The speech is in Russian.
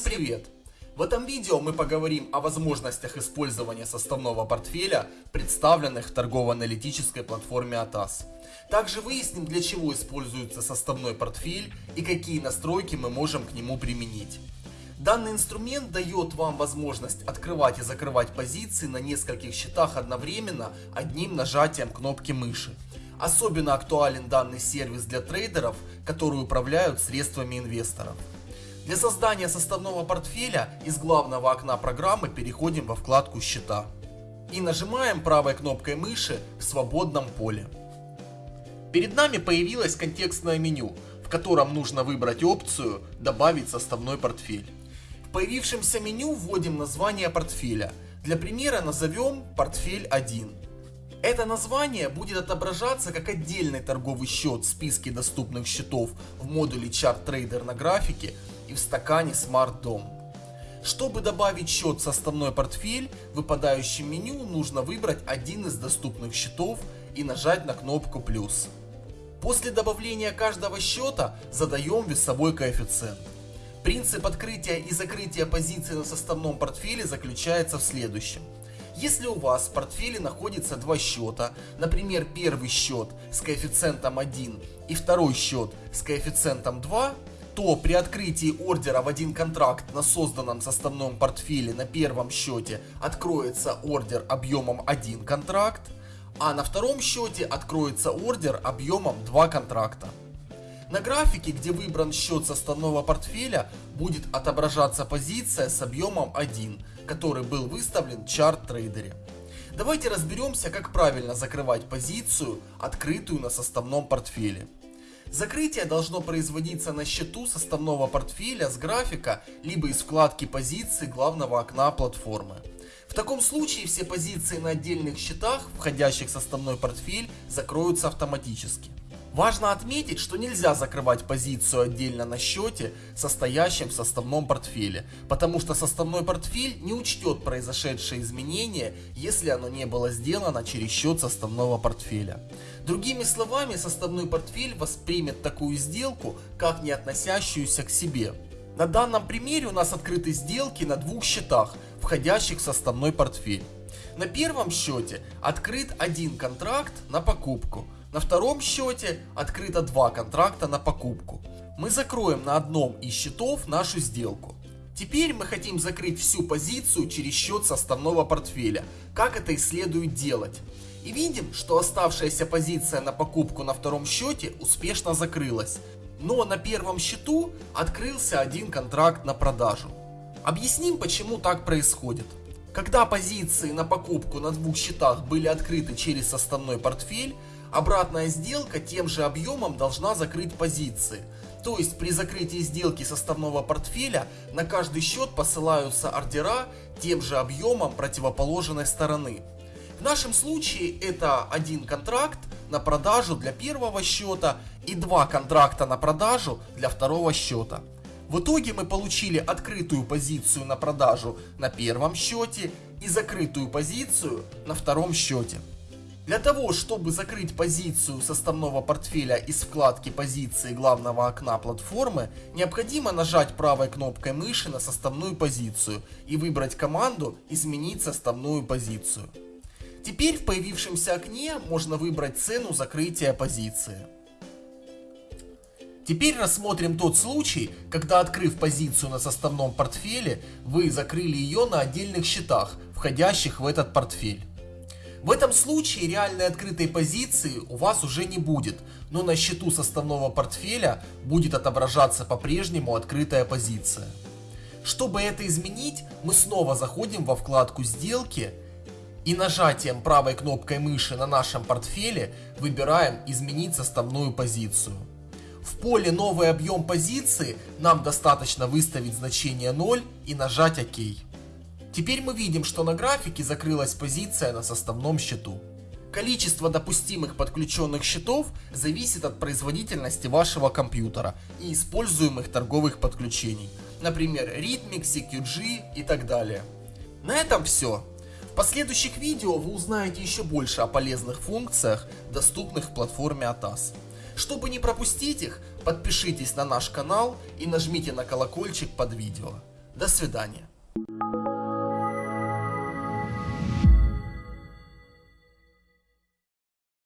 Всем привет! В этом видео мы поговорим о возможностях использования составного портфеля, представленных в торгово-аналитической платформе ATAS. Также выясним, для чего используется составной портфель и какие настройки мы можем к нему применить. Данный инструмент дает вам возможность открывать и закрывать позиции на нескольких счетах одновременно одним нажатием кнопки мыши. Особенно актуален данный сервис для трейдеров, которые управляют средствами инвесторов. Для создания составного портфеля из главного окна программы переходим во вкладку «Счета» и нажимаем правой кнопкой мыши в свободном поле. Перед нами появилось контекстное меню, в котором нужно выбрать опцию «Добавить составной портфель». В появившемся меню вводим название портфеля. Для примера назовем «Портфель 1». Это название будет отображаться как отдельный торговый счет в списке доступных счетов в модуле Chart Trader на графике и в стакане Smart Dom. Чтобы добавить счет в составной портфель, в выпадающем меню нужно выбрать один из доступных счетов и нажать на кнопку плюс. После добавления каждого счета задаем весовой коэффициент. Принцип открытия и закрытия позиций на составном портфеле заключается в следующем. Если у вас в портфеле находится два счета, например первый счет с коэффициентом 1 и второй счет с коэффициентом 2, то при открытии ордера в один контракт на созданном составном портфеле на первом счете откроется ордер объемом 1 контракт, а на втором счете откроется ордер объемом 2 контракта. На графике, где выбран счет составного портфеля, будет отображаться позиция с объемом 1, который был выставлен в чарт-трейдере. Давайте разберемся, как правильно закрывать позицию, открытую на составном портфеле. Закрытие должно производиться на счету составного портфеля с графика, либо из вкладки позиции главного окна платформы. В таком случае все позиции на отдельных счетах, входящих в составной портфель, закроются автоматически. Важно отметить, что нельзя закрывать позицию отдельно на счете, состоящем в составном портфеле, потому что составной портфель не учтет произошедшие изменения, если оно не было сделано через счет составного портфеля. Другими словами, составной портфель воспримет такую сделку, как не относящуюся к себе. На данном примере у нас открыты сделки на двух счетах, входящих в составной портфель. На первом счете открыт один контракт на покупку – на втором счете открыто два контракта на покупку. Мы закроем на одном из счетов нашу сделку. Теперь мы хотим закрыть всю позицию через счет составного портфеля. Как это и следует делать. И видим, что оставшаяся позиция на покупку на втором счете успешно закрылась. Но на первом счету открылся один контракт на продажу. Объясним, почему так происходит. Когда позиции на покупку на двух счетах были открыты через составной портфель, Обратная сделка тем же объемом должна закрыть позиции. То есть при закрытии сделки составного портфеля на каждый счет посылаются ордера тем же объемом противоположной стороны. В нашем случае это один контракт на продажу для первого счета и два контракта на продажу для второго счета. В итоге мы получили открытую позицию на продажу на первом счете и закрытую позицию на втором счете. Для того, чтобы закрыть позицию составного портфеля из вкладки позиции главного окна платформы, необходимо нажать правой кнопкой мыши на составную позицию и выбрать команду «Изменить составную позицию». Теперь в появившемся окне можно выбрать цену закрытия позиции. Теперь рассмотрим тот случай, когда открыв позицию на составном портфеле, вы закрыли ее на отдельных счетах, входящих в этот портфель. В этом случае реальной открытой позиции у вас уже не будет, но на счету составного портфеля будет отображаться по-прежнему открытая позиция. Чтобы это изменить, мы снова заходим во вкладку «Сделки» и нажатием правой кнопкой мыши на нашем портфеле выбираем «Изменить составную позицию». В поле «Новый объем позиции» нам достаточно выставить значение 0 и нажать «Ок». Теперь мы видим, что на графике закрылась позиция на составном счету. Количество допустимых подключенных счетов зависит от производительности вашего компьютера и используемых торговых подключений, например Rhythmic, CQG и так далее. На этом все. В последующих видео вы узнаете еще больше о полезных функциях, доступных в платформе ATAS. Чтобы не пропустить их, подпишитесь на наш канал и нажмите на колокольчик под видео. До свидания.